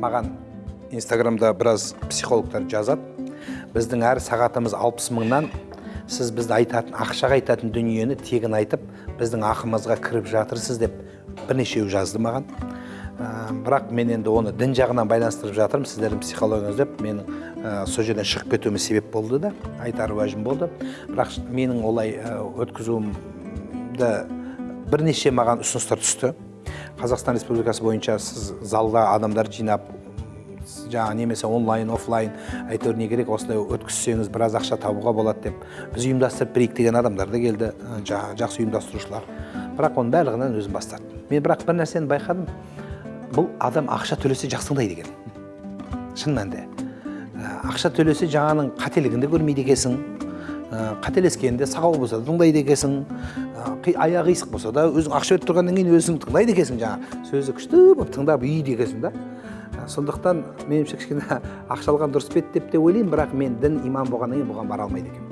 маған инстаграмда біраз психологтар жазады. Біздің әр сағатымыз 60 мыңнан сіз бізді айтатын ақшаға айтатын дүниені тегін айтып біздің ақымызға кіріп жатырсыз деп бірнешеу жазды маған. Ә, бірақ мен енді оны дін жағынан байланыстырып жатырмын сіздердің психологияңыз деп. Менің ә, сол жерден шығып кетуіме себеп болды да айтар уәжім болды. Бірақ менің олай өткізуімді бірнеше маған ұсыныстар түсті. Қазақстан республикасы бойынша сіз залда адамдар жинап жаңағы немесе онлайн офлайн әйтеуір не керек осылай өткізсеңіз біраз ақша табуға болады деп біз ұйымдастырып берейік деген адамдар да келді жақсы ұйымдастырушылар. Бірақ оның барлығынан өзім бас мен бірақ бір нәрсені байқадым. Бұл адам ақша төлесе жақсы тыңдайды екен шын мәнінде. Ә, ақша төлесе жаңаның қателігін де көрмейді екенсің. Ә, қателескенде сақау болса да тыңдайды екенсің. Аяғы қисық болса да өзің ақша беріп тұрғаннан кейін өзің тыңдайды екенсің жаңағы сөзі күшті болып тыңдап үйді екенсің да. Сондықтан меніңше кішкене ақша алған дұрыс па еді деп те ойлаймын бірақ мен дін иман болғаннан кейін бұған бара алмайды екенмін.